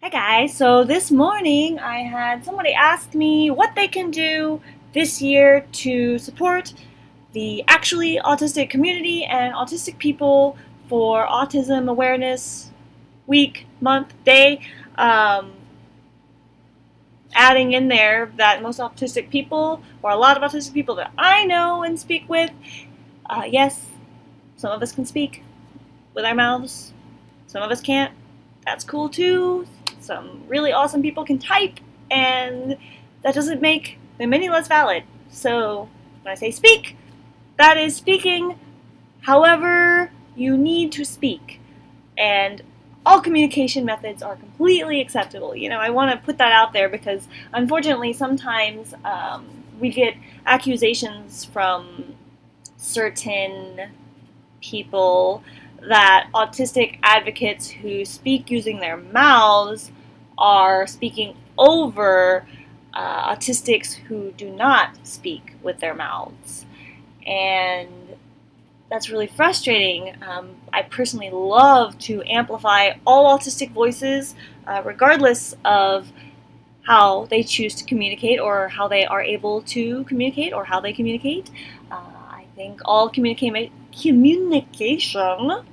Hi guys, so this morning I had somebody ask me what they can do this year to support the actually autistic community and autistic people for Autism Awareness Week, month, day. Um, adding in there that most autistic people, or a lot of autistic people that I know and speak with, uh, yes, some of us can speak with our mouths, some of us can't. That's cool too some really awesome people can type, and that doesn't make them any less valid. So when I say speak, that is speaking however you need to speak. And all communication methods are completely acceptable. You know, I want to put that out there because unfortunately sometimes um, we get accusations from certain people that autistic advocates who speak using their mouths are speaking over uh, autistics who do not speak with their mouths. And that's really frustrating. Um, I personally love to amplify all autistic voices, uh, regardless of how they choose to communicate or how they are able to communicate or how they communicate. Uh, I think all communica- communication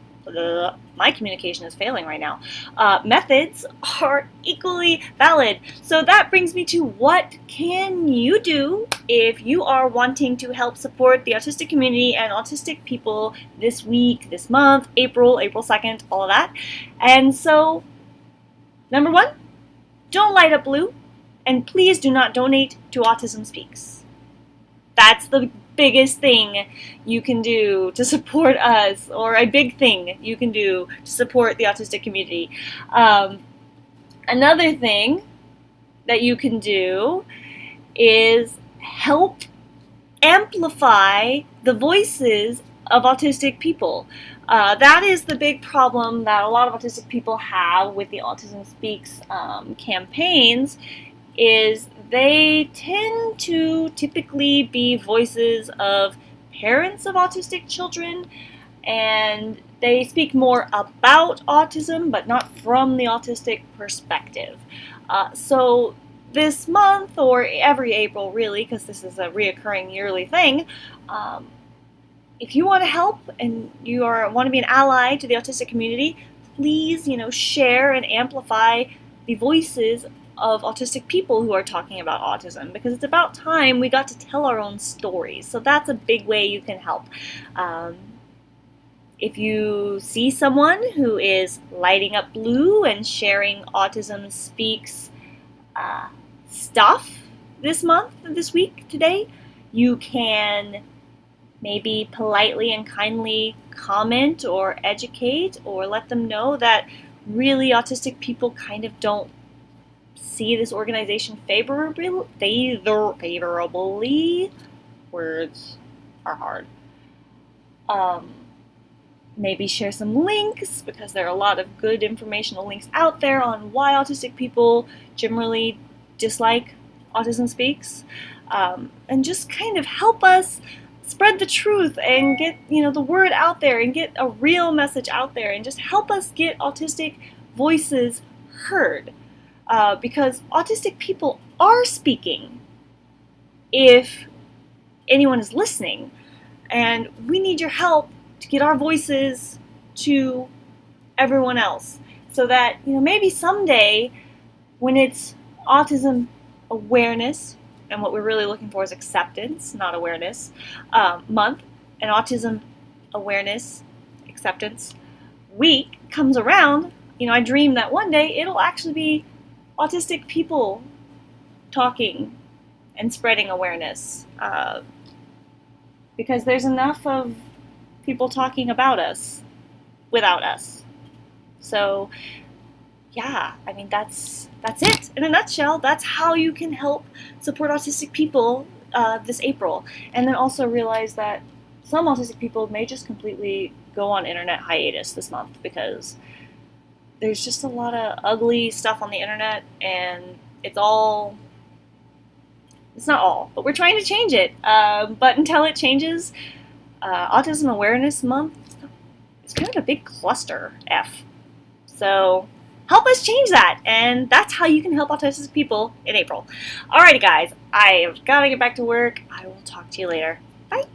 my communication is failing right now. Uh, methods are equally valid. So that brings me to what can you do if you are wanting to help support the autistic community and autistic people this week, this month, April, April 2nd, all of that. And so, number one, don't light up blue, and please do not donate to Autism Speaks. That's the biggest thing you can do to support us, or a big thing you can do to support the autistic community. Um, another thing that you can do is help amplify the voices of autistic people. Uh, that is the big problem that a lot of autistic people have with the Autism Speaks um, campaigns is they tend to typically be voices of parents of autistic children and they speak more about autism but not from the autistic perspective. Uh, so this month or every April really because this is a reoccurring yearly thing um, if you want to help and you are want to be an ally to the autistic community please you know share and amplify the voices of autistic people who are talking about autism because it's about time we got to tell our own stories. So that's a big way you can help. Um, if you see someone who is lighting up blue and sharing Autism Speaks uh, stuff this month, this week, today, you can maybe politely and kindly comment or educate or let them know that really autistic people kind of don't see this organization favorably, favor, favorably. Words are hard. Um, maybe share some links because there are a lot of good informational links out there on why autistic people generally dislike Autism Speaks, um, and just kind of help us spread the truth and get you know the word out there and get a real message out there and just help us get autistic voices heard uh, because autistic people are speaking if anyone is listening. And we need your help to get our voices to everyone else so that, you know, maybe someday when it's autism awareness, and what we're really looking for is acceptance, not awareness, um, month, and autism awareness, acceptance week comes around, you know, I dream that one day it'll actually be autistic people talking and spreading awareness uh, because there's enough of people talking about us without us. So, yeah, I mean that's that's it in a nutshell. That's how you can help support autistic people uh, this April, and then also realize that some autistic people may just completely go on internet hiatus this month because there's just a lot of ugly stuff on the internet, and it's all. It's not all, but we're trying to change it. Uh, but until it changes, uh, Autism Awareness Month is kind of a big cluster F. So, help us change that. And that's how you can help autistic people in April. Alrighty, guys, I've got to get back to work. I will talk to you later. Bye.